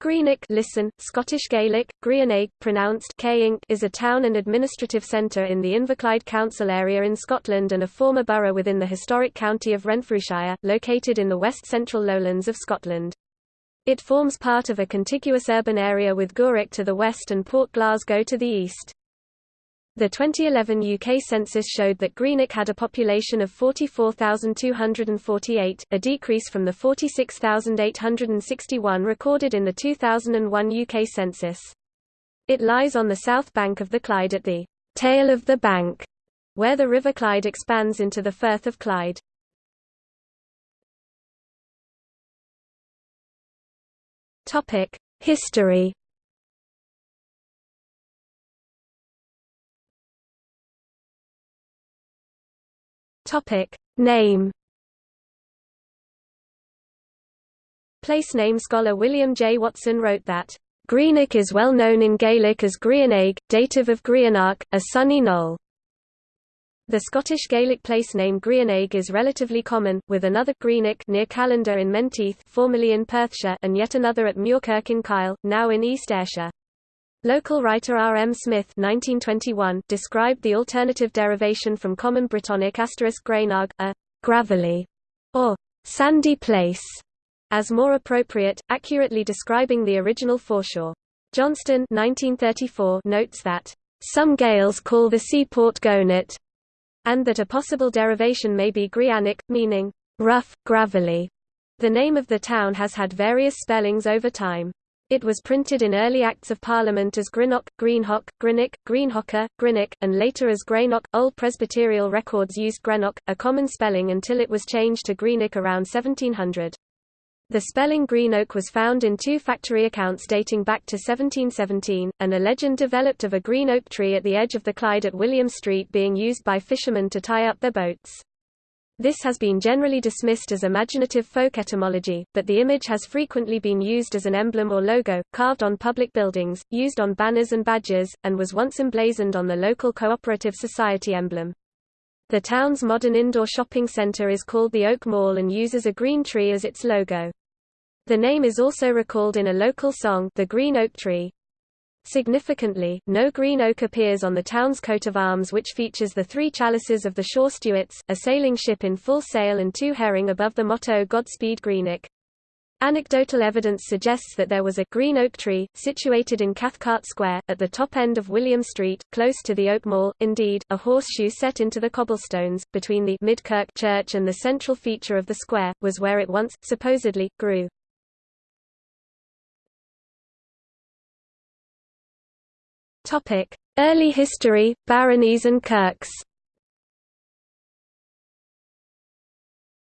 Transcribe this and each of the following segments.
Greenock listen, Scottish Gaelic, Grianaig, pronounced is a town and administrative centre in the Inverclyde Council area in Scotland and a former borough within the historic county of Renfrewshire, located in the west-central lowlands of Scotland. It forms part of a contiguous urban area with Gourock to the west and Port Glasgow to the east. The 2011 UK census showed that Greenock had a population of 44,248, a decrease from the 46,861 recorded in the 2001 UK census. It lies on the south bank of the Clyde at the tail of the bank, where the River Clyde expands into the Firth of Clyde. History Topic name Place name scholar William J. Watson wrote that Greenock is well known in Gaelic as Grianaig, dative of Grianach, a sunny knoll. The Scottish Gaelic place name Grianaig is relatively common, with another Greenock near Callander in Menteith formerly in Perthshire and yet another at Muirkirk in Kyle, now in East Ayrshire. Local writer R. M. Smith 1921 described the alternative derivation from Common Brittonic asterisk grainag, a gravelly or sandy place, as more appropriate, accurately describing the original foreshore. Johnston 1934 notes that some Gaels call the seaport Gonet, and that a possible derivation may be Grianic, meaning rough, gravelly. The name of the town has had various spellings over time. It was printed in early Acts of Parliament as Greenock, Greenhock, Greenhocker, Greenock, and later as Greenock. Old Presbyterial records used Greenock, a common spelling until it was changed to Greenock around 1700. The spelling Greenock was found in two factory accounts dating back to 1717, and a legend developed of a green oak tree at the edge of the Clyde at William Street being used by fishermen to tie up their boats. This has been generally dismissed as imaginative folk etymology, but the image has frequently been used as an emblem or logo, carved on public buildings, used on banners and badges, and was once emblazoned on the local cooperative society emblem. The town's modern indoor shopping centre is called the Oak Mall and uses a green tree as its logo. The name is also recalled in a local song, The Green Oak Tree. Significantly, no green oak appears on the town's coat of arms which features the three chalices of the Shaw Stuarts, a sailing ship in full sail and two herring above the motto Godspeed Greenock. Anecdotal evidence suggests that there was a green oak tree, situated in Cathcart Square, at the top end of William Street, close to the Oak Mall. Indeed, a horseshoe set into the cobblestones, between the Midkirk church and the central feature of the square, was where it once, supposedly, grew. Early history, baronies and kirks.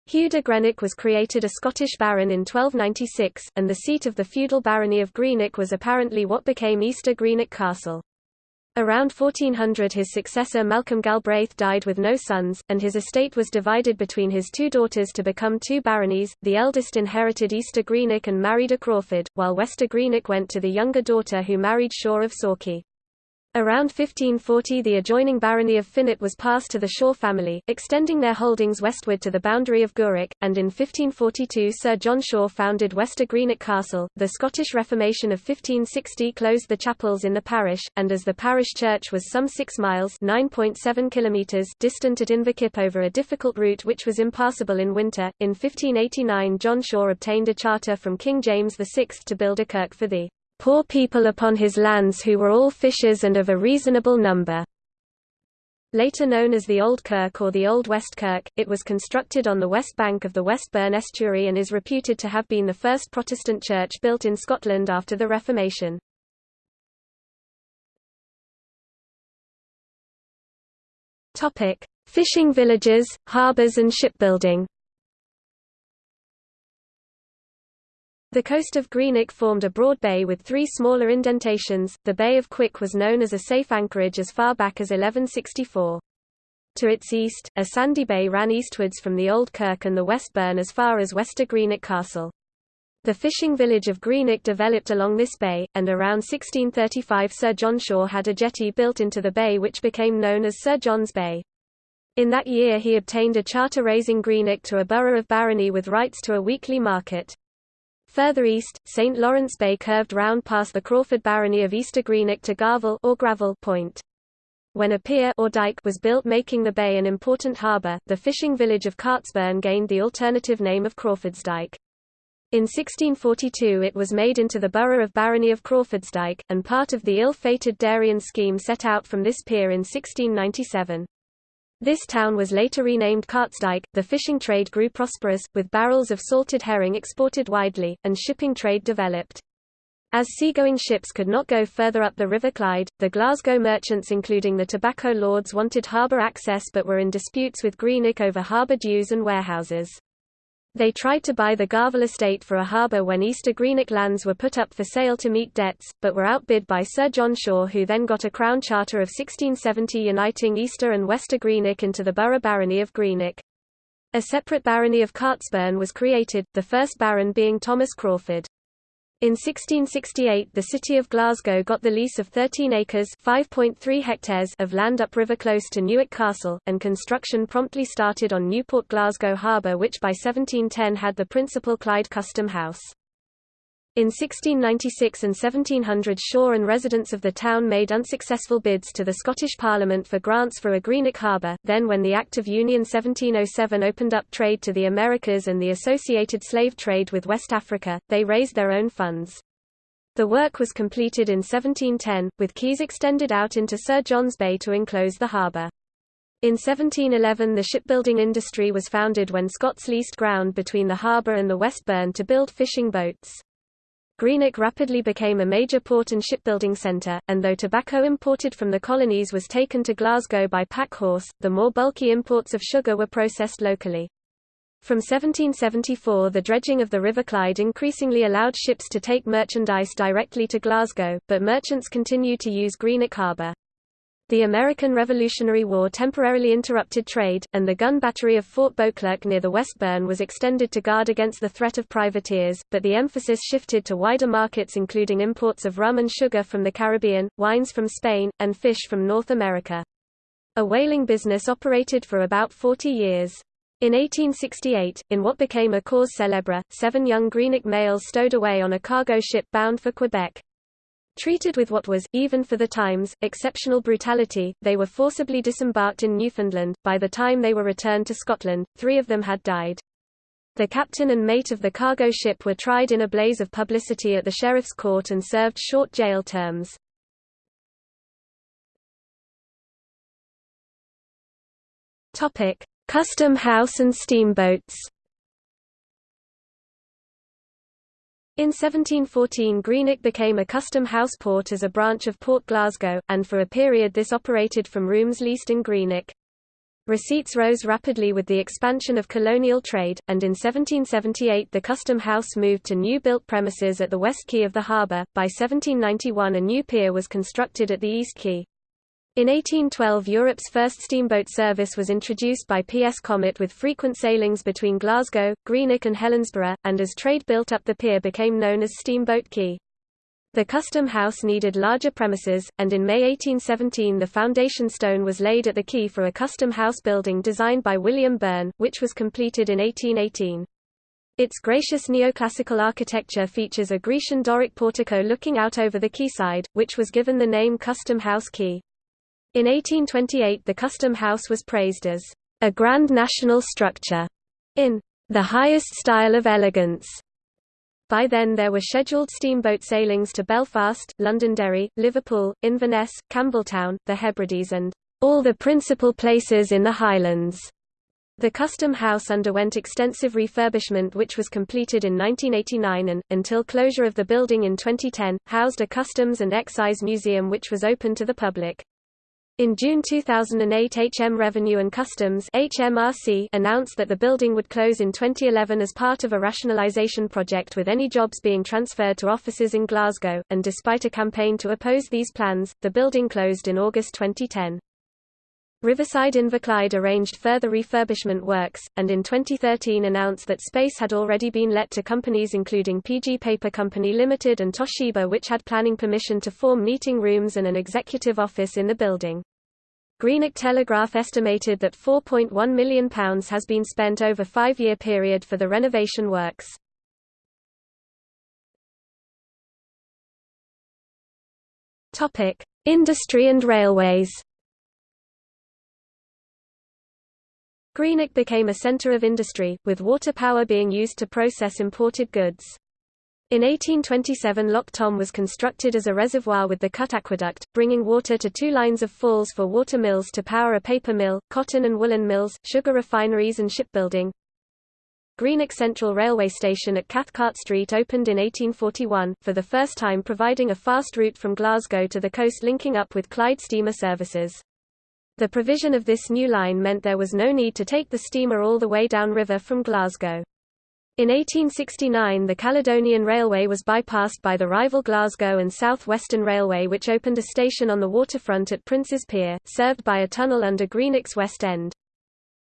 Hugh de Greenock was created a Scottish baron in 1296, and the seat of the feudal barony of Greenock was apparently what became Easter Greenock Castle. Around 1400 his successor Malcolm Galbraith died with no sons, and his estate was divided between his two daughters to become two baronies. The eldest inherited Easter Greenock and married a Crawford, while Wester Greenock went to the younger daughter who married Shaw of Sauchie. Around 1540 the adjoining barony of Finnart was passed to the Shaw family, extending their holdings westward to the boundary of Gourock, and in 1542 Sir John Shaw founded Wester Greenock Castle. The Scottish Reformation of 1560 closed the chapels in the parish, and as the parish church was some 6 miles (9.7 kilometers) distant at Inverkip over a difficult route which was impassable in winter, in 1589 John Shaw obtained a charter from King James VI to build a kirk for the poor people upon his lands who were all fishers and of a reasonable number. Later known as the Old Kirk or the Old West Kirk, it was constructed on the west bank of the West Burn estuary and is reputed to have been the first Protestant church built in Scotland after the Reformation. Topic: Fishing villages, harbours and shipbuilding. The coast of Greenock formed a broad bay with three smaller indentations. The Bay of Quick was known as a safe anchorage as far back as 1164. To its east, a sandy bay ran eastwards from the Old Kirk and the West Burn as far as Wester Greenock Castle. The fishing village of Greenock developed along this bay, and around 1635 Sir John Shaw had a jetty built into the bay which became known as Sir John's Bay. In that year he obtained a charter raising Greenock to a borough of barony with rights to a weekly market. Further east, St. Lawrence Bay curved round past the Crawford barony of Easter Greenock to Garvel or Gravel Point. When a pier or dike was built making the bay an important harbour, the fishing village of Cartsburn gained the alternative name of Crawfordsdyke. In 1642 it was made into the borough of Barony of Crawfordsdyke, and part of the ill-fated Darien scheme set out from this pier in 1697. This town was later renamed Cartsdyke. The fishing trade grew prosperous, with barrels of salted herring exported widely, and shipping trade developed. As seagoing ships could not go further up the River Clyde, the Glasgow merchants including the tobacco lords wanted harbour access but were in disputes with Greenock over harbour dues and warehouses. They tried to buy the Garvel estate for a harbour when Easter Greenock lands were put up for sale to meet debts, but were outbid by Sir John Shaw who then got a Crown Charter of 1670 uniting Easter and Wester Greenock into the borough barony of Greenock. A separate barony of Cartsburn was created, the first baron being Thomas Crawford. In 1668 the city of Glasgow got the lease of 13 acres hectares of land upriver close to Newark Castle, and construction promptly started on Newport Glasgow Harbour which by 1710 had the principal Clyde Custom House. In 1696 and 1700 Shaw and residents of the town made unsuccessful bids to the Scottish Parliament for grants for a Greenock harbour, then when the Act of Union 1707 opened up trade to the Americas and the associated slave trade with West Africa, they raised their own funds. The work was completed in 1710, with quays extended out into Sir John's Bay to enclose the harbour. In 1711 the shipbuilding industry was founded when Scots leased ground between the harbour and the West Burn to build fishing boats. Greenock rapidly became a major port and shipbuilding centre, and though tobacco imported from the colonies was taken to Glasgow by pack horse, the more bulky imports of sugar were processed locally. From 1774 the dredging of the River Clyde increasingly allowed ships to take merchandise directly to Glasgow, but merchants continued to use Greenock harbour. The American Revolutionary War temporarily interrupted trade, and the gun battery of Fort Beauclerk near the West Burn was extended to guard against the threat of privateers, but the emphasis shifted to wider markets including imports of rum and sugar from the Caribbean, wines from Spain, and fish from North America. A whaling business operated for about 40 years. In 1868, in what became a cause célèbre, seven young Greenock males stowed away on a cargo ship bound for Quebec. Treated with what was, even for the times, exceptional brutality, they were forcibly disembarked in Newfoundland. By the time they were returned to Scotland, three of them had died. The captain and mate of the cargo ship were tried in a blaze of publicity at the sheriff's court and served short jail terms. Custom House and steamboats. In 1714 Greenock became a custom house port as a branch of Port Glasgow, and for a period this operated from rooms leased in Greenock. Receipts rose rapidly with the expansion of colonial trade, and in 1778 the custom house moved to new-built premises at the west quay of the harbour. By 1791 a new pier was constructed at the east quay. In 1812 Europe's first steamboat service was introduced by P.S. Comet with frequent sailings between Glasgow, Greenock and Helensburgh, and as trade built up the pier became known as Steamboat Quay. The custom house needed larger premises, and in May 1817 the foundation stone was laid at the quay for a custom house building designed by William Burn, which was completed in 1818. Its gracious neoclassical architecture features a Grecian Doric portico looking out over the quayside, which was given the name Custom House Quay. In 1828 the Custom House was praised as a grand national structure in the highest style of elegance. By then there were scheduled steamboat sailings to Belfast, Londonderry, Liverpool, Inverness, Campbeltown, the Hebrides and all the principal places in the Highlands. The Custom House underwent extensive refurbishment which was completed in 1989 and, until closure of the building in 2010, housed a Customs and Excise Museum which was open to the public. In June 2008 HM Revenue and Customs HMRC announced that the building would close in 2011 as part of a rationalisation project with any jobs being transferred to offices in Glasgow, and despite a campaign to oppose these plans, the building closed in August 2010. Riverside Inverclyde arranged further refurbishment works, and in 2013 announced that space had already been let to companies including PG Paper Company Limited and Toshiba which had planning permission to form meeting rooms and an executive office in the building. Greenock Telegraph estimated that £4.1 million has been spent over five-year period for the renovation works. Industry and railways Greenock became a centre of industry, with water power being used to process imported goods. In 1827 Loch Thom was constructed as a reservoir with the Cut Aqueduct, bringing water to two lines of falls for water mills to power a paper mill, cotton and woolen mills, sugar refineries and shipbuilding. Greenock Central Railway Station at Cathcart Street opened in 1841, for the first time providing a fast route from Glasgow to the coast linking up with Clyde steamer services. The provision of this new line meant there was no need to take the steamer all the way downriver from Glasgow. In 1869 the Caledonian Railway was bypassed by the rival Glasgow and South Western Railway which opened a station on the waterfront at Prince's Pier, served by a tunnel under Greenock's West End.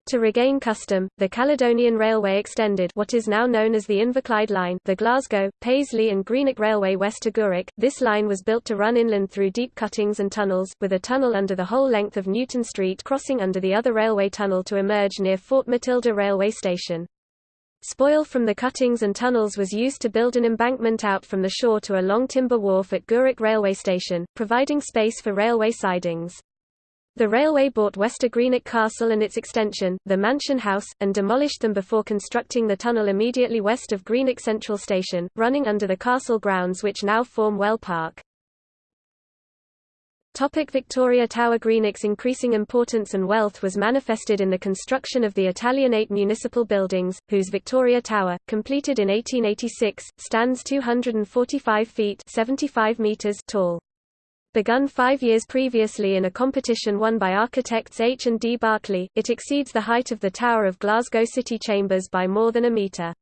To regain custom, the Caledonian Railway extended what is now known as the Inverclyde Line the Glasgow, Paisley and Greenock Railway west to Gourock. This line was built to run inland through deep cuttings and tunnels, with a tunnel under the whole length of Newton Street crossing under the other railway tunnel to emerge near Fort Matilda Railway Station. Spoil from the cuttings and tunnels was used to build an embankment out from the shore to a long timber wharf at Gourock Railway Station, providing space for railway sidings. The railway bought Wester Greenock Castle and its extension, the Mansion House, and demolished them before constructing the tunnel immediately west of Greenock Central Station, running under the castle grounds which now form Well Park. Topic Victoria Tower Greenock's increasing importance and wealth was manifested in the construction of the Italianate municipal buildings, whose Victoria Tower, completed in 1886, stands 245 feet 75 meters tall. Begun five years previously in a competition won by architects H. and D. Barclay, it exceeds the height of the Tower of Glasgow City Chambers by more than a metre.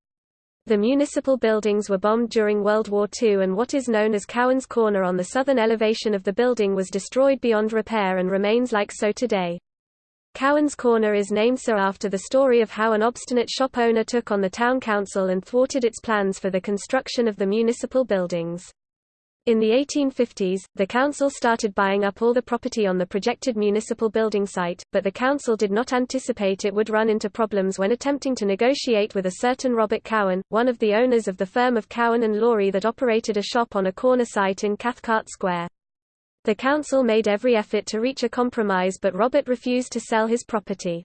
The municipal buildings were bombed during World War II and what is known as Cowan's Corner on the southern elevation of the building was destroyed beyond repair and remains like so today. Cowan's Corner is named so after the story of how an obstinate shop owner took on the town council and thwarted its plans for the construction of the municipal buildings. In the 1850s, the council started buying up all the property on the projected municipal building site, but the council did not anticipate it would run into problems when attempting to negotiate with a certain Robert Cowan, one of the owners of the firm of Cowan and Laurie that operated a shop on a corner site in Cathcart Square. The council made every effort to reach a compromise but Robert refused to sell his property.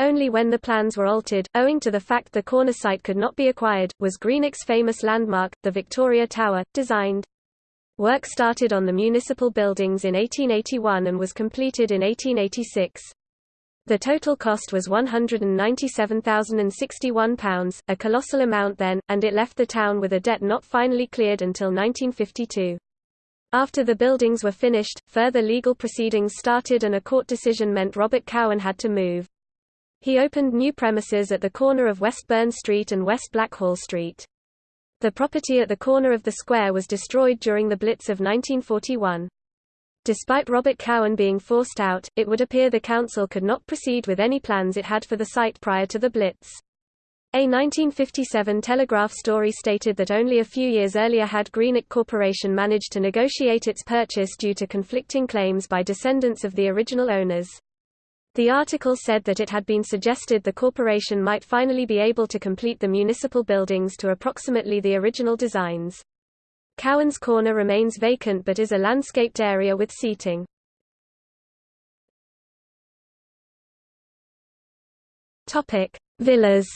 Only when the plans were altered, owing to the fact the corner site could not be acquired, was Greenock's famous landmark, the Victoria Tower, designed. Work started on the municipal buildings in 1881 and was completed in 1886. The total cost was £197,061, a colossal amount then, and it left the town with a debt not finally cleared until 1952. After the buildings were finished, further legal proceedings started and a court decision meant Robert Cowan had to move. He opened new premises at the corner of West Burn Street and West Blackhall Street. The property at the corner of the square was destroyed during the Blitz of 1941. Despite Robert Cowan being forced out, it would appear the council could not proceed with any plans it had for the site prior to the Blitz. A 1957 Telegraph story stated that only a few years earlier had Greenock Corporation managed to negotiate its purchase due to conflicting claims by descendants of the original owners. The article said that it had been suggested the corporation might finally be able to complete the municipal buildings to approximately the original designs. Cowan's Corner remains vacant but is a landscaped area with seating. Topic: Villas.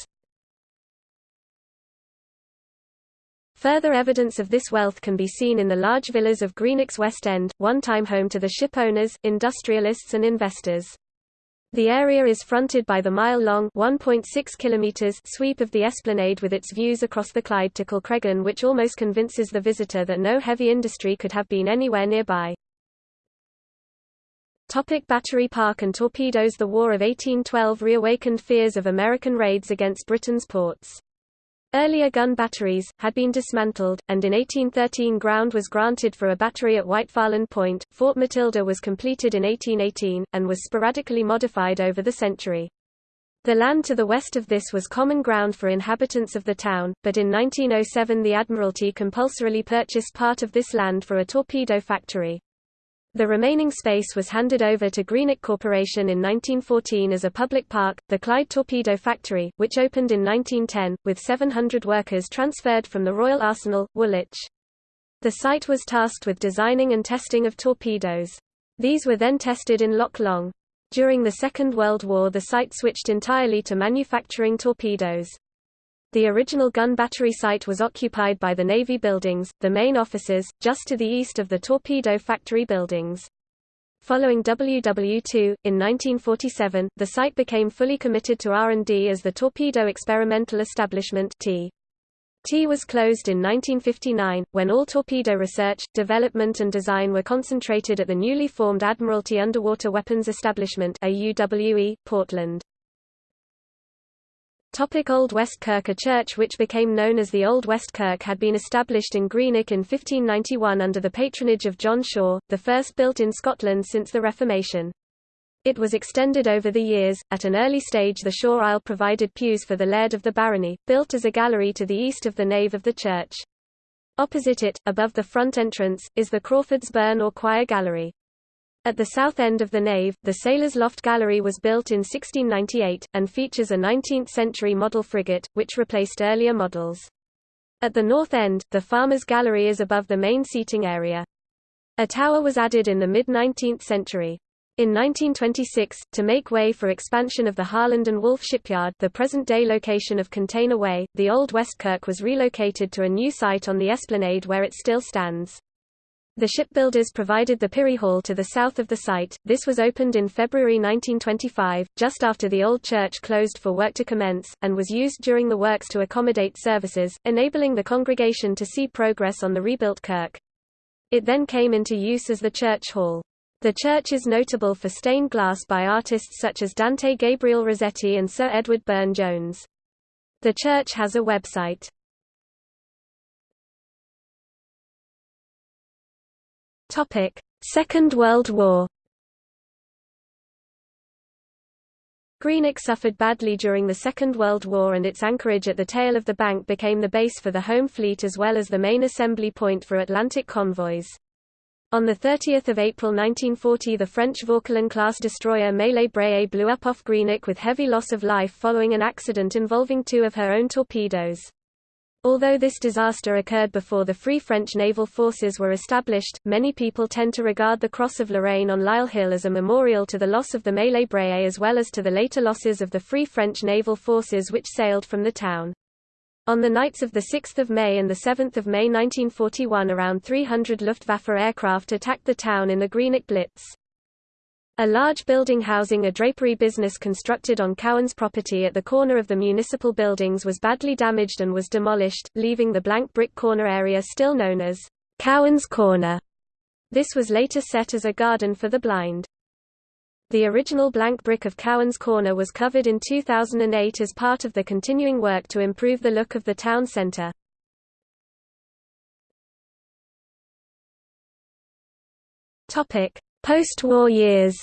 Further evidence of this wealth can be seen in the large villas of Greenock's West End, one time home to the ship owners, industrialists and investors. The area is fronted by the mile-long sweep of the esplanade with its views across the Clyde to Kilcreggan which almost convinces the visitor that no heavy industry could have been anywhere nearby. Topic Battery Park and torpedoes The War of 1812 reawakened fears of American raids against Britain's ports. Earlier gun batteries, had been dismantled, and in 1813 ground was granted for a battery at Whitefarland Point. Fort Matilda was completed in 1818, and was sporadically modified over the century. The land to the west of this was common ground for inhabitants of the town, but in 1907 the Admiralty compulsorily purchased part of this land for a torpedo factory. The remaining space was handed over to Greenock Corporation in 1914 as a public park, the Clyde Torpedo Factory, which opened in 1910, with 700 workers transferred from the Royal Arsenal, Woolwich. The site was tasked with designing and testing of torpedoes. These were then tested in Loch Long. During the Second World War the site switched entirely to manufacturing torpedoes. The original gun battery site was occupied by the Navy buildings, the main offices, just to the east of the torpedo factory buildings. Following WW2, in 1947, the site became fully committed to R&D as the Torpedo Experimental Establishment T. T was closed in 1959, when all torpedo research, development and design were concentrated at the newly formed Admiralty Underwater Weapons Establishment AUWE, Portland. Topic Old West Kirk A church which became known as the Old West Kirk had been established in Greenock in 1591 under the patronage of John Shaw, the first built in Scotland since the Reformation. It was extended over the years. At an early stage, the Shaw Aisle provided pews for the laird of the barony, built as a gallery to the east of the nave of the church. Opposite it, above the front entrance, is the Crawford's Burn or choir gallery. At the south end of the nave, the Sailor's Loft Gallery was built in 1698, and features a 19th-century model frigate, which replaced earlier models. At the north end, the Farmer's Gallery is above the main seating area. A tower was added in the mid-19th century. In 1926, to make way for expansion of the Harland and Wolff shipyard the present-day location of Container Way, the old Westkirk was relocated to a new site on the esplanade where it still stands. The shipbuilders provided the Pirie Hall to the south of the site. This was opened in February 1925, just after the old church closed for work to commence, and was used during the works to accommodate services, enabling the congregation to see progress on the rebuilt kirk. It then came into use as the church hall. The church is notable for stained glass by artists such as Dante Gabriel Rossetti and Sir Edward Burne-Jones. The church has a website. Topic: Second World War. Greenock suffered badly during the Second World War and its anchorage at the tail of the bank became the base for the home fleet as well as the main assembly point for Atlantic convoys. On 30 April 1940 the French Vauquelin-class destroyer Maillé Brézé blew up off Greenock with heavy loss of life following an accident involving two of her own torpedoes. Although this disaster occurred before the Free French naval forces were established, many people tend to regard the Cross of Lorraine on Lyle Hill as a memorial to the loss of the Maillé Brézé as well as to the later losses of the Free French naval forces which sailed from the town. On the nights of 6 May and 7 May 1941 around 300 Luftwaffe aircraft attacked the town in the Greenock Blitz. A large building housing a drapery business constructed on Cowan's property at the corner of the municipal buildings was badly damaged and was demolished, leaving the blank brick corner area still known as Cowan's Corner. This was later set as a garden for the blind. The original blank brick of Cowan's Corner was covered in 2008 as part of the continuing work to improve the look of the town centre. Topic: Post-war years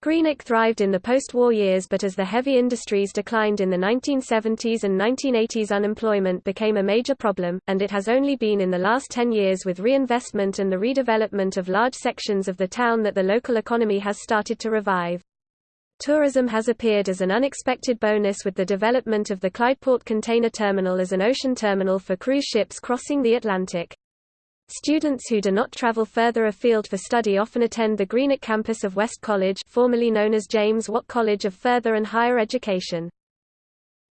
Greenock thrived in the post-war years but as the heavy industries declined in the 1970s and 1980s unemployment became a major problem, and it has only been in the last 10 years with reinvestment and the redevelopment of large sections of the town that the local economy has started to revive. Tourism has appeared as an unexpected bonus with the development of the Clydeport Container Terminal as an ocean terminal for cruise ships crossing the Atlantic. Students who do not travel further afield for study often attend the Greenock campus of West College formerly known as James Watt College of Further and Higher Education.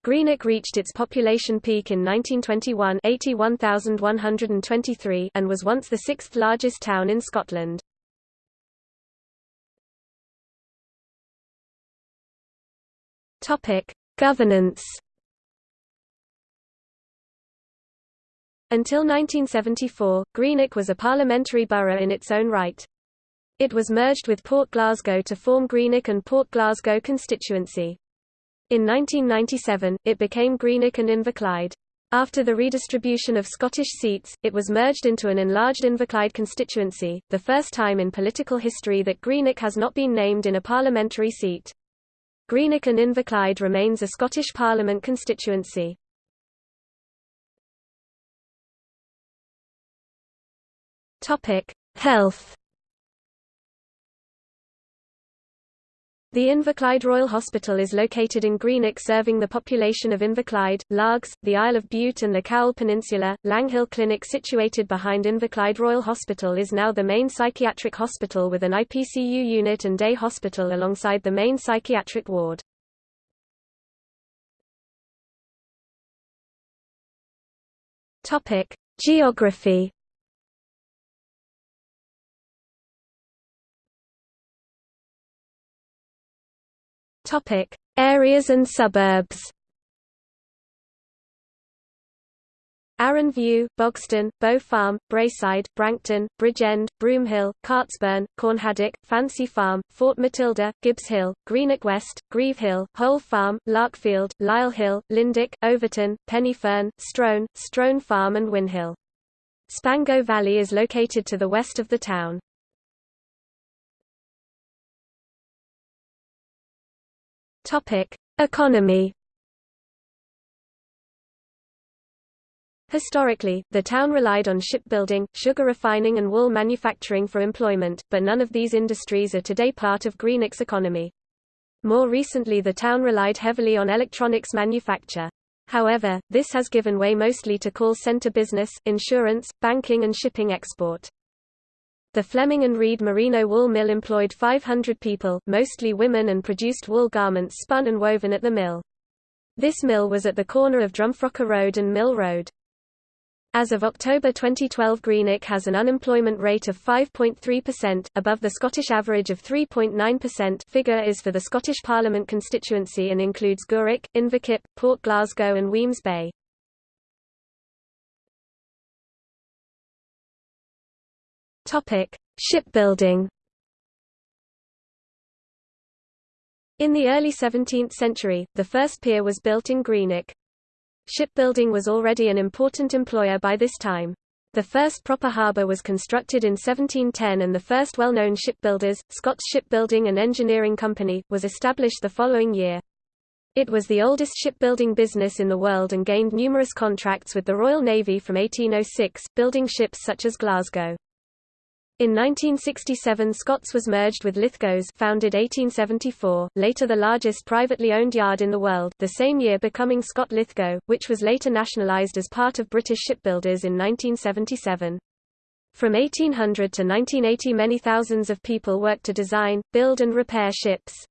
Greenock reached its population peak in 1921 81,123 and was once the sixth largest town in Scotland. Governance Until 1974, Greenock was a parliamentary borough in its own right. It was merged with Port Glasgow to form Greenock and Port Glasgow constituency. In 1997, it became Greenock and Inverclyde. After the redistribution of Scottish seats, it was merged into an enlarged Inverclyde constituency, the first time in political history that Greenock has not been named in a parliamentary seat. Greenock and Inverclyde remains a Scottish Parliament constituency. Topic: Health. The Inverclyde Royal Hospital is located in Greenock serving the population of Inverclyde, Largs, the Isle of Bute and the Cowal Peninsula. Langhill Clinic situated behind Inverclyde Royal Hospital is now the main psychiatric hospital with an IPCU unit and day hospital alongside the main psychiatric ward. Geography Topic: Areas and suburbs. Arran View, Bogston, Bow Farm, Braeside, Branchton, Bridgend, Broomhill, Cartsburn, Cornhaddock, Fancy Farm, Fort Matilda, Gibshill, Greenock West, Grieve Hill, Hole Farm, Larkfield, Lyle Hill, Lindick, Overton, Pennyfern, Strone, Strone Farm and Winhill. Spango Valley is located to the west of the town. Topic: Economy. Historically, the town relied on shipbuilding, sugar refining and wool manufacturing for employment, but none of these industries are today part of Greenock's economy. More recently the town relied heavily on electronics manufacture. However, this has given way mostly to call center business, insurance, banking and shipping export. The Fleming and Reid Merino wool mill employed 500 people, mostly women and produced wool garments spun and woven at the mill. This mill was at the corner of Drumfrochar Road and Mill Road. As of October 2012 Greenock has an unemployment rate of 5.3%, above the Scottish average of 3.9% figure is for the Scottish Parliament constituency and includes Gourock, Inverkip, Port Glasgow and Wemyss Bay. Topic: Shipbuilding. In the early 17th century, the first pier was built in Greenock. Shipbuilding was already an important employer by this time. The first proper harbour was constructed in 1710 and the first well-known shipbuilders, Scott's Shipbuilding and Engineering Company, was established the following year. It was the oldest shipbuilding business in the world and gained numerous contracts with the Royal Navy from 1806, building ships such as Glasgow. In 1967 Scotts was merged with Lithgows founded 1874, later the largest privately owned yard in the world, the same year becoming Scott Lithgow, which was later nationalised as part of British shipbuilders in 1977. From 1800 to 1980 many thousands of people worked to design, build and repair ships.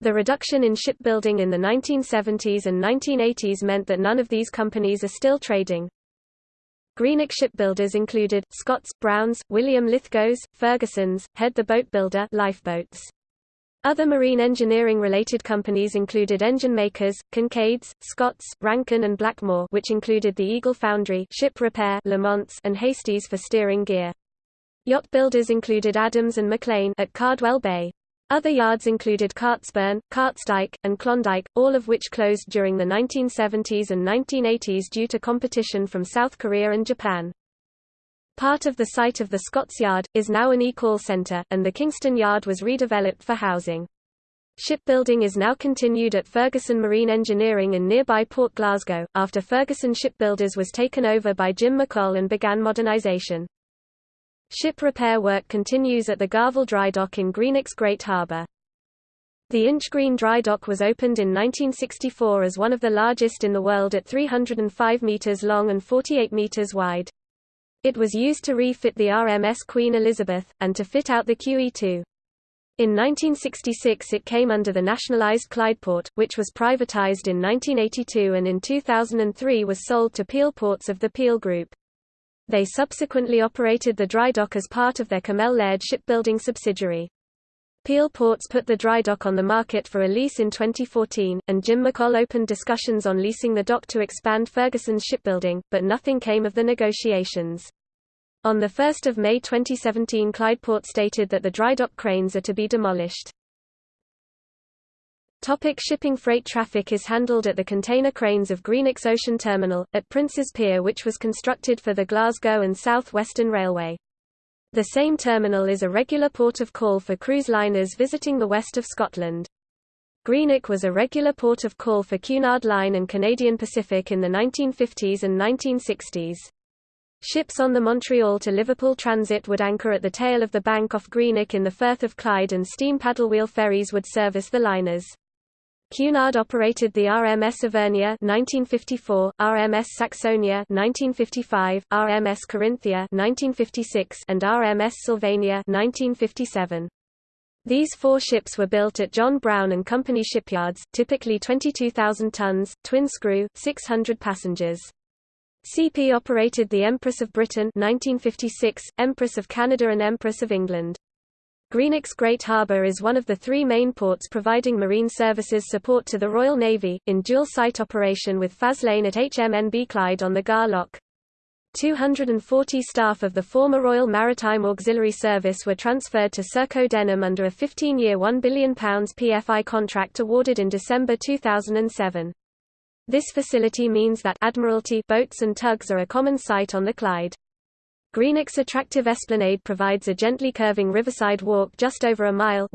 The reduction in shipbuilding in the 1970s and 1980s meant that none of these companies are still trading. Greenock shipbuilders included, Scotts, Browns, William Lithgows, Ferguson's, Head the Boat Builder lifeboats. Other marine engineering-related companies included engine makers, Kincaids, Scotts, Rankin and Blackmore which included the Eagle Foundry ship repair Lamonts and Hasties for steering gear. Yacht builders included Adams and McLean at Cardwell Bay. Other yards included Cartsburn, Cartsdyke, and Klondike, all of which closed during the 1970s and 1980s due to competition from South Korea and Japan. Part of the site of the Scotts Yard, is now an e-call centre, and the Kingston Yard was redeveloped for housing. Shipbuilding is now continued at Ferguson Marine Engineering in nearby Port Glasgow, after Ferguson Shipbuilders was taken over by Jim McColl and began modernisation. Ship repair work continues at the Garvel Dry Dock in Greenock's Great Harbour. The Inch Green Dry Dock was opened in 1964 as one of the largest in the world at 305 metres long and 48 metres wide. It was used to refit the RMS Queen Elizabeth, and to fit out the QE2. In 1966 it came under the nationalised Clydeport, which was privatised in 1982 and in 2003 was sold to Peel Ports of the Peel Group. They subsequently operated the dry dock as part of their Cammell Laird shipbuilding subsidiary. Peel Ports put the dry dock on the market for a lease in 2014, and Jim McColl opened discussions on leasing the dock to expand Ferguson's shipbuilding, but nothing came of the negotiations. On 1 May 2017 Clydeport stated that the dry dock cranes are to be demolished. Topic shipping Freight traffic is handled at the container cranes of Greenock's Ocean Terminal, at Prince's Pier which was constructed for the Glasgow and South Western Railway. The same terminal is a regular port of call for cruise liners visiting the west of Scotland. Greenock was a regular port of call for Cunard Line and Canadian Pacific in the 1950s and 1960s. Ships on the Montreal to Liverpool transit would anchor at the tail of the bank off Greenock in the Firth of Clyde and steam paddlewheel ferries would service the liners. Cunard operated the RMS Ivernia 1954, RMS Saxonia 1955, RMS Carinthia 1956, and RMS Sylvania 1957. These four ships were built at John Brown and Company shipyards, typically 22,000 tons, twin-screw, 600 passengers. CP operated the Empress of Britain 1956, Empress of Canada and Empress of England. Greenock's Great Harbour is one of the three main ports providing marine services support to the Royal Navy, in dual-site operation with Faslane at HMNB Clyde on the Gar Loch. 240 staff of the former Royal Maritime Auxiliary Service were transferred to Serco Denholm under a 15-year £1 billion PFI contract awarded in December 2007. This facility means that Admiralty boats and tugs are a common sight on the Clyde. Greenock's attractive esplanade provides a gently curving riverside walk just over a mile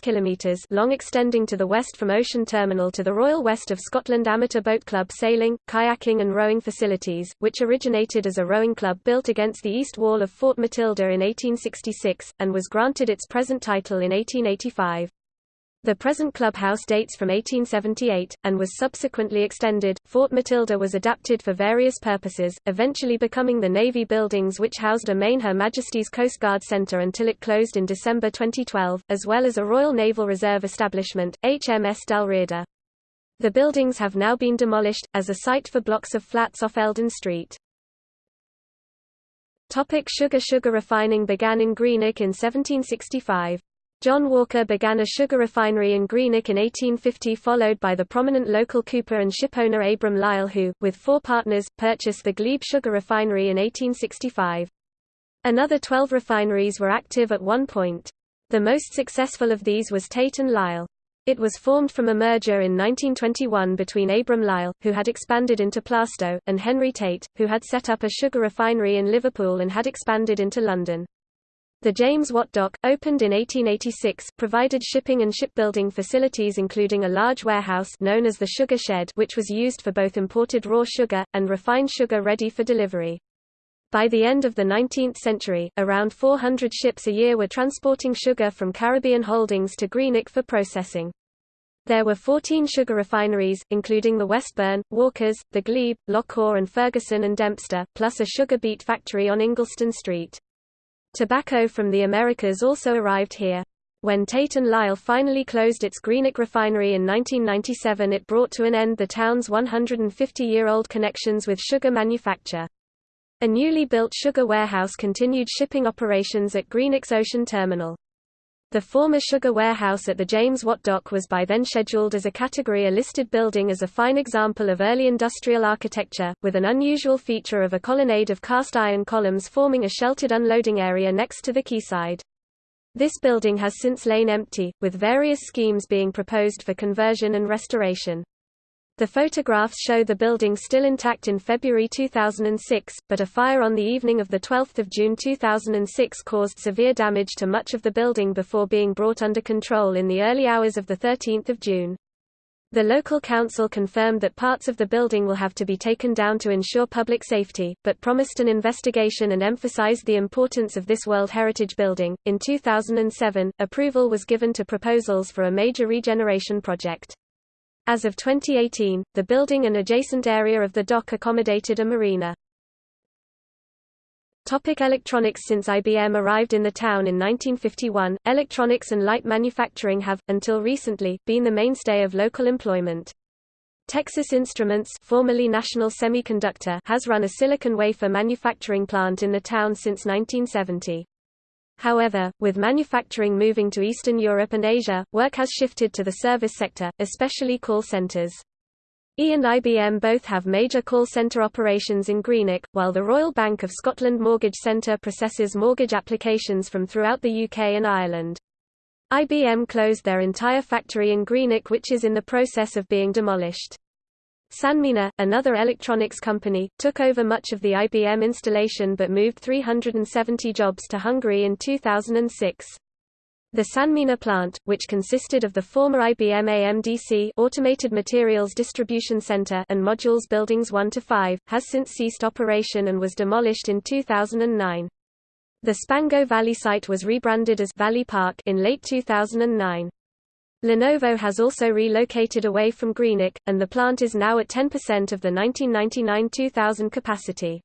kilometers long extending to the west from Ocean Terminal to the Royal West of Scotland Amateur Boat Club sailing, kayaking and rowing facilities, which originated as a rowing club built against the east wall of Fort Matilda in 1866, and was granted its present title in 1885. The present clubhouse dates from 1878, and was subsequently extended. Fort Matilda was adapted for various purposes, eventually becoming the Navy buildings which housed a main Her Majesty's Coast Guard Centre until it closed in December 2012, as well as a Royal Naval Reserve establishment, HMS Dalriada. The buildings have now been demolished, as a site for blocks of flats off Eldon Street. Topic sugar Sugar refining began in Greenock in 1765. John Walker began a sugar refinery in Greenock in 1850 followed by the prominent local cooper and shipowner Abram Lyle who, with four partners, purchased the Glebe Sugar Refinery in 1865. Another 12 refineries were active at one point. The most successful of these was Tate and Lyle. It was formed from a merger in 1921 between Abram Lyle, who had expanded into Plaistow, and Henry Tate, who had set up a sugar refinery in Liverpool and had expanded into London. The James Watt Dock, opened in 1886, provided shipping and shipbuilding facilities including a large warehouse known as the Sugar Shed which was used for both imported raw sugar, and refined sugar ready for delivery. By the end of the 19th century, around 400 ships a year were transporting sugar from Caribbean holdings to Greenock for processing. There were 14 sugar refineries, including the Westburn, Walkers, the Glebe, Loughor and Ferguson and Dempster, plus a sugar beet factory on Ingliston Street. Tobacco from the Americas also arrived here. When Tate and Lyle finally closed its Greenock refinery in 1997 it brought to an end the town's 150-year-old connections with sugar manufacture. A newly built sugar warehouse continued shipping operations at Greenock's Ocean Terminal. The former sugar warehouse at the James Watt Dock was by then scheduled as a Category A listed building as a fine example of early industrial architecture, with an unusual feature of a colonnade of cast iron columns forming a sheltered unloading area next to the quayside. This building has since lain empty, with various schemes being proposed for conversion and restoration. The photographs show the building still intact in February 2006, but a fire on the evening of 12 June 2006 caused severe damage to much of the building before being brought under control in the early hours of 13 June. The local council confirmed that parts of the building will have to be taken down to ensure public safety, but promised an investigation and emphasized the importance of this World Heritage building. In 2007, approval was given to proposals for a major regeneration project. As of 2018, the building and adjacent area of the dock accommodated a marina. Topic electronics Since IBM arrived in the town in 1951, electronics and light manufacturing have, until recently, been the mainstay of local employment. Texas Instruments formerly National Semiconductor has run a silicon wafer manufacturing plant in the town since 1970. However, with manufacturing moving to Eastern Europe and Asia, work has shifted to the service sector, especially call centers. E and IBM both have major call center operations in Greenock, while the Royal Bank of Scotland Mortgage Centre processes mortgage applications from throughout the UK and Ireland. IBM closed their entire factory in Greenock which is in the process of being demolished. Sanmina, another electronics company, took over much of the IBM installation but moved 370 jobs to Hungary in 2006. The Sanmina plant, which consisted of the former IBM AMDC Automated Materials Distribution Center and modules buildings 1 to 5, has since ceased operation and was demolished in 2009. The Spango Valley site was rebranded as Valley Park in late 2009. Lenovo has also relocated away from Greenock, and the plant is now at 10% of the 1999-2000 capacity.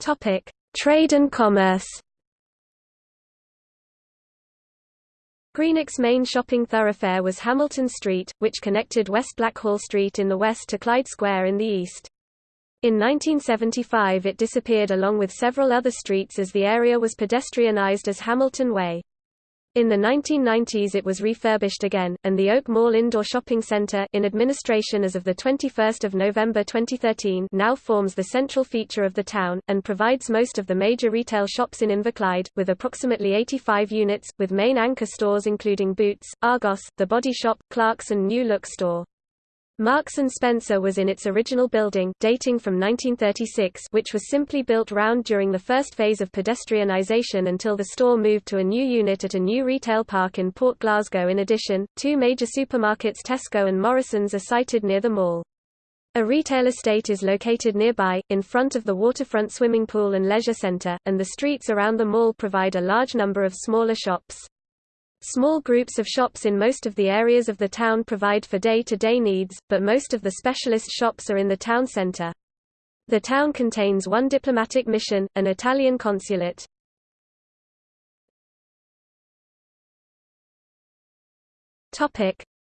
Topic: Trade and commerce. Greenock's main shopping thoroughfare was Hamilton Street, which connected West Blackhall Street in the west to Clyde Square in the east. In 1975 it disappeared along with several other streets as the area was pedestrianised as Hamilton Way. In the 1990s it was refurbished again, and the Oak Mall Indoor Shopping Centre in administration as of 21 November 2013 now forms the central feature of the town, and provides most of the major retail shops in Inverclyde, with approximately 85 units, with main anchor stores including Boots, Argos, The Body Shop, Clarks and New Look Store. Marks & Spencer was in its original building dating from 1936 which was simply built round during the first phase of pedestrianisation until the store moved to a new unit at a new retail park in Port Glasgow in addition, two major supermarkets Tesco and Morrisons are sited near the mall. A retail estate is located nearby, in front of the waterfront swimming pool and leisure centre, and the streets around the mall provide a large number of smaller shops. Small groups of shops in most of the areas of the town provide for day-to-day -day needs, but most of the specialist shops are in the town center. The town contains one diplomatic mission, an Italian consulate.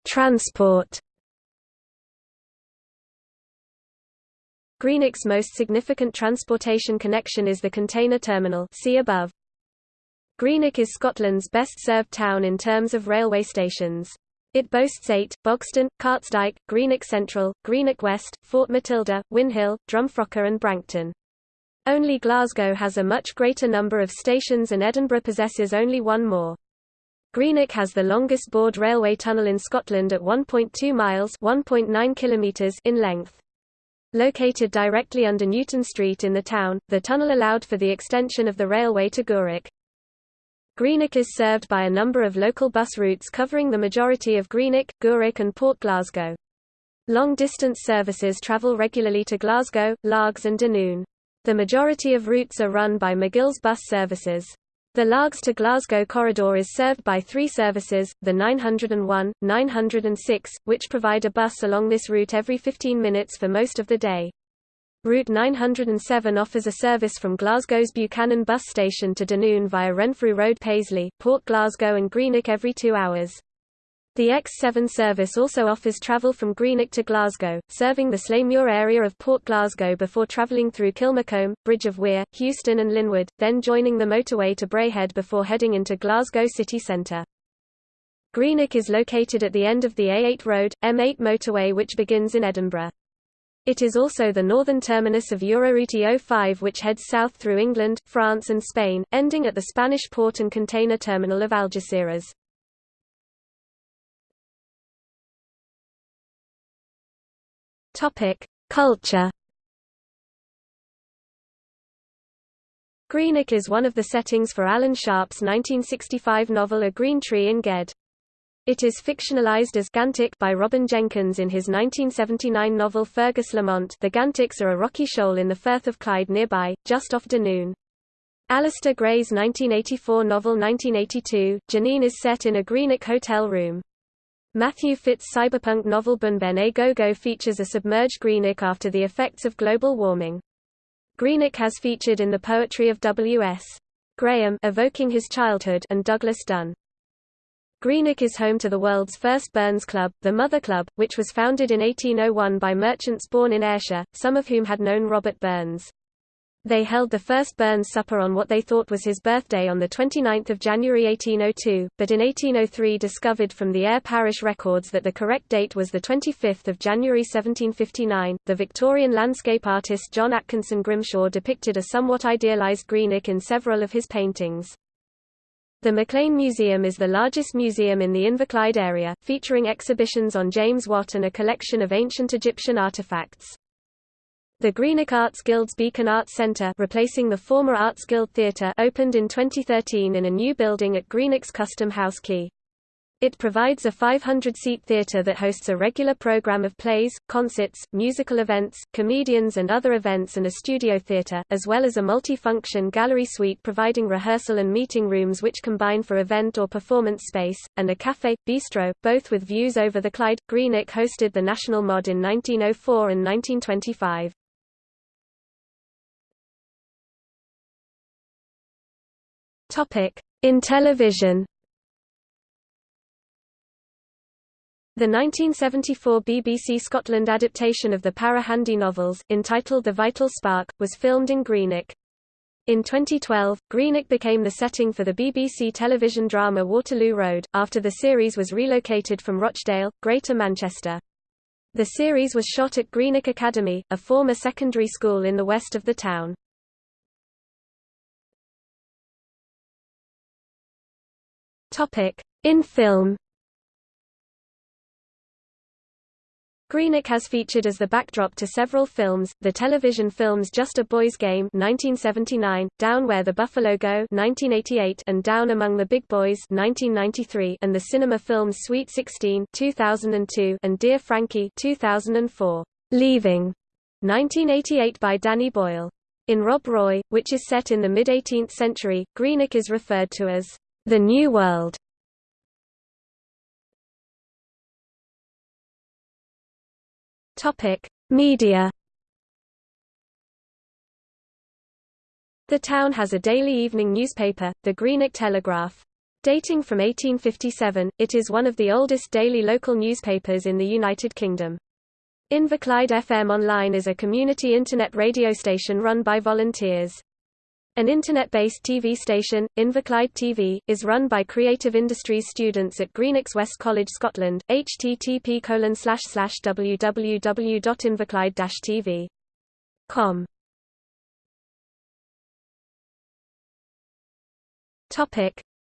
Transport. Greenock's most significant transportation connection is the container terminal see above. Greenock is Scotland's best-served town in terms of railway stations. It boasts eight, Bogston, Cartsdyke, Greenock Central, Greenock West, Fort Matilda, Whinhill, Drumfrochar and Branchton. Only Glasgow has a much greater number of stations and Edinburgh possesses only one more. Greenock has the longest bored railway tunnel in Scotland at 1.2 miles (1.9 kilometers) in length. Located directly under Newton Street in the town, the tunnel allowed for the extension of the railway to Gourock. Greenock is served by a number of local bus routes covering the majority of Greenock, Gourock and Port Glasgow. Long-distance services travel regularly to Glasgow, Largs and Dunoon. The majority of routes are run by McGill's bus services. The Largs to Glasgow corridor is served by three services, the 901, 906, which provide a bus along this route every 15 minutes for most of the day. Route 907 offers a service from Glasgow's Buchanan bus station to Dunoon via Renfrew Road Paisley, Port Glasgow and Greenock every two hours. The X7 service also offers travel from Greenock to Glasgow, serving the Slaemuir area of Port Glasgow before travelling through Kilmacolm, Bridge of Weir, Houston and Linwood, then joining the motorway to Braehead before heading into Glasgow city centre. Greenock is located at the end of the A8 road, M8 motorway which begins in Edinburgh. It is also the northern terminus of Euroroute E05 which heads south through England, France and Spain, ending at the Spanish port and container terminal of Algeciras. Culture. Greenock is one of the settings for Alan Sharp's 1965 novel A Green Tree in Ged. It is fictionalized as Gantock by Robin Jenkins in his 1979 novel Fergus Lamont. The Gantocks are a rocky shoal in the Firth of Clyde nearby, just off Dunoon. Alasdair Gray's 1984 novel 1982, Janine is set in a Greenock hotel room. Matthew Fitt's cyberpunk novel Bunben a Go-Go features a submerged Greenock after the effects of global warming. Greenock has featured in the poetry of W.S. Graham evoking his childhood and Douglas Dunn. Greenock is home to the world's first Burns Club, the Mother Club, which was founded in 1801 by merchants born in Ayrshire, some of whom had known Robert Burns. They held the first Burns supper on what they thought was his birthday on 29 January 1802, but in 1803 discovered from the Ayr parish records that the correct date was 25 January 1759. The Victorian landscape artist John Atkinson Grimshaw depicted a somewhat idealised Greenock in several of his paintings. The McLean Museum is the largest museum in the Inverclyde area, featuring exhibitions on James Watt and a collection of ancient Egyptian artifacts. The Greenock Arts Guild's Beacon Arts Centre replacing the former Arts Guild Theatre opened in 2013 in a new building at Greenock's Custom House Quay. It provides a 500-seat theatre that hosts a regular program of plays, concerts, musical events, comedians and other events and a studio theatre, as well as a multi-function gallery suite providing rehearsal and meeting rooms which combine for event or performance space, and a café, bistro, both with views over the Clyde. Greenock hosted the National Mod in 1904 and 1925. In television The 1974 BBC Scotland adaptation of the Para Handy novels, entitled The Vital Spark, was filmed in Greenock. In 2012, Greenock became the setting for the BBC television drama Waterloo Road, after the series was relocated from Rochdale, Greater Manchester. The series was shot at Greenock Academy, a former secondary school in the west of the town. In film Greenock has featured as the backdrop to several films, the television films Just a Boy's Game 1979, Down Where the Buffalo Go 1988, and Down Among the Big Boys 1993, and the cinema films Sweet 16 2002 and Dear Frankie 2004. Leaving 1988 by Danny Boyle. In Rob Roy, which is set in the mid-18th century, Greenock is referred to as the New World Topic: Media. The town has a daily evening newspaper, the Greenock Telegraph. Dating from 1857, it is one of the oldest daily local newspapers in the United Kingdom. Inverclyde FM Online is a community internet radio station run by volunteers. An internet-based TV station, Inverclyde TV, is run by Creative Industries students at Greenock's West College Scotland, http colon slash www.inverclyde-tv.com.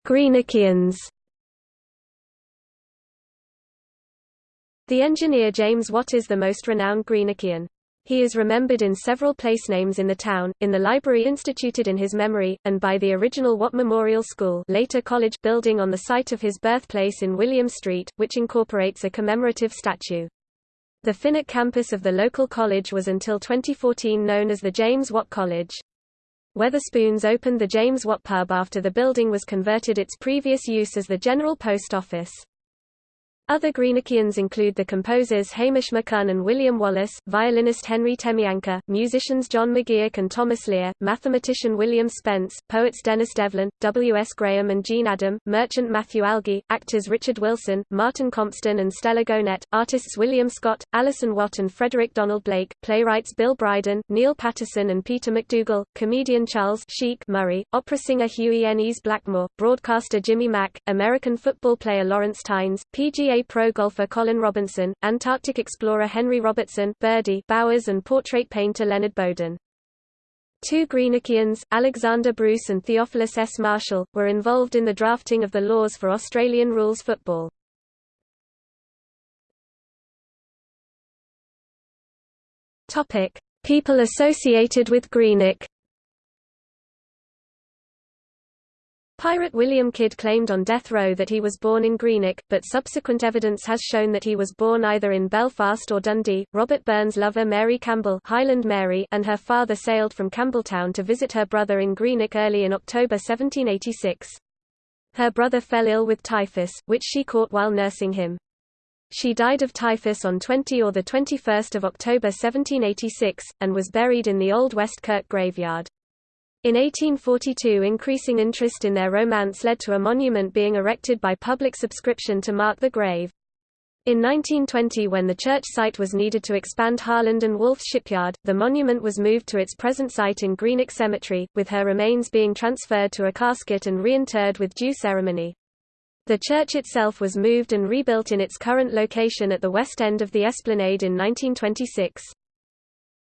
Greenockians. The engineer James Watt is the most renowned Greenockian. He is remembered in several placenames in the town, in the library instituted in his memory, and by the original Watt Memorial School later college building on the site of his birthplace in William Street, which incorporates a commemorative statue. The Finnart campus of the local college was until 2014 known as the James Watt College. Wetherspoons opened the James Watt Pub after the building was converted its previous use as the General Post Office. Other Greenockians include the composers Hamish MacCunn and William Wallace, violinist Henry Temianka, musicians John McGeoch and Thomas Lear, mathematician William Spence, poets Denis Devlin, W. S. Graham and Jean Adam, merchant Matthew Algie, actors Richard Wilson, Martin Compston and Stella Gonet, artists William Scott, Alison Watt and Frederick Donald Blake, playwrights Bill Bryden, Neil Patterson and Peter McDougall, comedian Charles Chic Murray, opera singer Hughie Ennis Blackmore, broadcaster Jimmy Mack, American football player Lawrence Tynes, PGA pro golfer Colin Robinson, Antarctic explorer Henry Robertson Birdie Bowers and portrait painter Leonard Bowden. Two Greenockians, Alexander Bruce and Theophilus S. Marshall, were involved in the drafting of the laws for Australian rules football. People associated with Greenock Pirate William Kidd claimed on death row that he was born in Greenock, but subsequent evidence has shown that he was born either in Belfast or Dundee. Robert Burns' lover Mary Campbell Highland Mary and her father sailed from Campbeltown to visit her brother in Greenock early in October 1786. Her brother fell ill with typhus, which she caught while nursing him. She died of typhus on 20 or 21 October 1786, and was buried in the Old West Kirk graveyard. In 1842 increasing interest in their romance led to a monument being erected by public subscription to mark the grave. In 1920 when the church site was needed to expand Harland and Wolff shipyard, the monument was moved to its present site in Greenock Cemetery, with her remains being transferred to a casket and reinterred with due ceremony. The church itself was moved and rebuilt in its current location at the west end of the esplanade in 1926.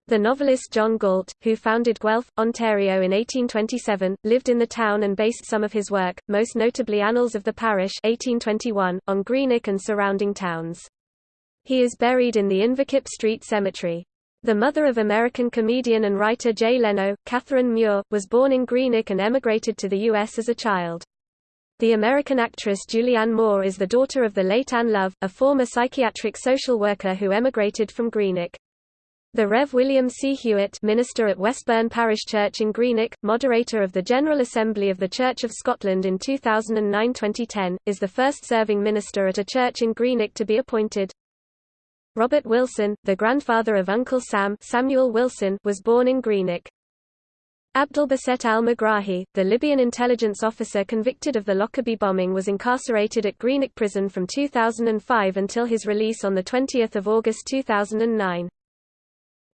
The novelist John Galt, who founded Guelph, Ontario in 1827, lived in the town and based some of his work, most notably Annals of the Parish 1821, on Greenock and surrounding towns. He is buried in the Inverkip Street Cemetery. The mother of American comedian and writer Jay Leno, Catherine Muir, was born in Greenock and emigrated to the U.S. as a child. The American actress Julianne Moore is the daughter of the late Anne Love, a former psychiatric social worker who emigrated from Greenock. The Rev. William C. Hewitt minister at Westburn Parish Church in Greenock, moderator of the General Assembly of the Church of Scotland in 2009-2010, is the first serving minister at a church in Greenock to be appointed. Robert Wilson, the grandfather of Uncle Sam Samuel Wilson, was born in Greenock. Abdelbaset al-Megrahi, the Libyan intelligence officer convicted of the Lockerbie bombing was incarcerated at Greenock Prison from 2005 until his release on 20 August 2009.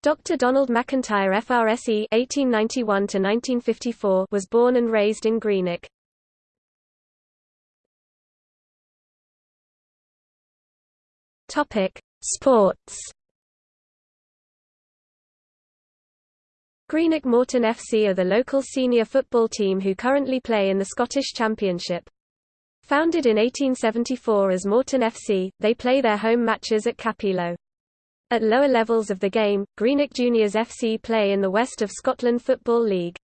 Dr. Donald McIntyre FRSE (1891–1954) was born and raised in Greenock. Topic: Sports. Greenock Morton FC are the local senior football team who currently play in the Scottish Championship. Founded in 1874 as Morton FC, they play their home matches at Cappielow. At lower levels of the game, Greenock Juniors FC play in the West of Scotland Football League.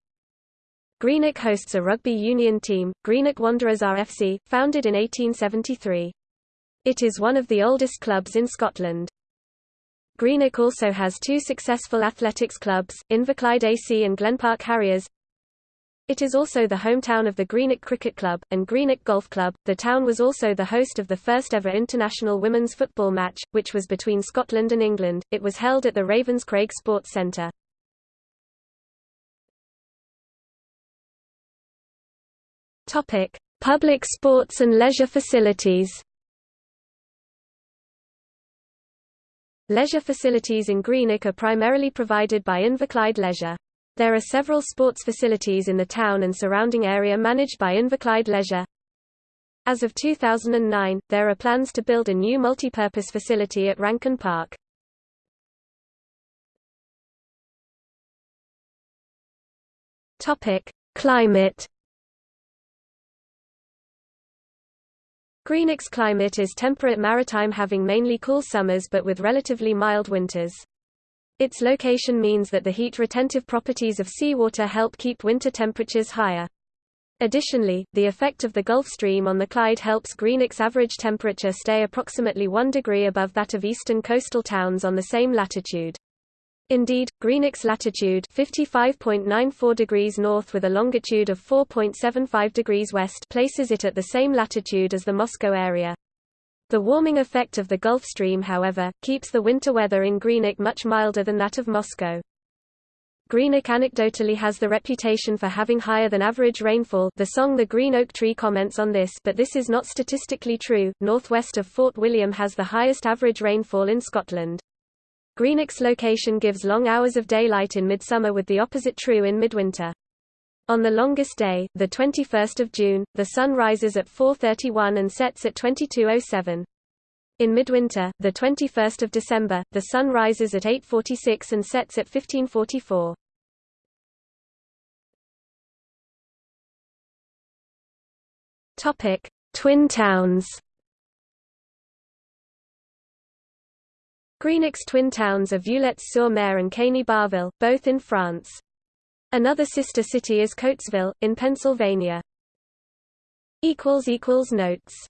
Greenock hosts a rugby union team, Greenock Wanderers RFC, founded in 1873. It is one of the oldest clubs in Scotland. Greenock also has two successful athletics clubs, Inverclyde AC and Glenpark Harriers. It is also the hometown of the Greenock Cricket Club, and Greenock Golf Club. The town was also the host of the first ever international women's football match, which was between Scotland and England. It was held at the Ravenscraig Sports Centre. Topic: Public sports and leisure facilities. Leisure facilities in Greenock are primarily provided by Inverclyde Leisure. There are several sports facilities in the town and surrounding area managed by Inverclyde Leisure. As of 2009, there are plans to build a new multi-purpose facility at Rankin Park. Climate. Greenock's climate is temperate maritime having mainly cool summers but with relatively mild winters. Its location means that the heat-retentive properties of seawater help keep winter temperatures higher. Additionally, the effect of the Gulf Stream on the Clyde helps Greenock's average temperature stay approximately 1 degree above that of eastern coastal towns on the same latitude. Indeed, Greenock's latitude 55.94 degrees north with a longitude of 4.75 degrees west places it at the same latitude as the Moscow area. The warming effect of the Gulf Stream however, keeps the winter weather in Greenock much milder than that of Moscow. Greenock anecdotally has the reputation for having higher than average rainfall the song The Green Oak Tree comments on this but this is not statistically true, northwest of Fort William has the highest average rainfall in Scotland. Greenock's location gives long hours of daylight in midsummer with the opposite true in midwinter. On the longest day, the 21st of June, the sun rises at 4:31 and sets at 22:07. In midwinter, the 21st of December, the sun rises at 8:46 and sets at 15:44. Topic: Twin towns. Greenock's twin towns are Vieulets-sur-Mer and Caeny-Barville, both in France. Another sister city is Coatesville, in Pennsylvania. Notes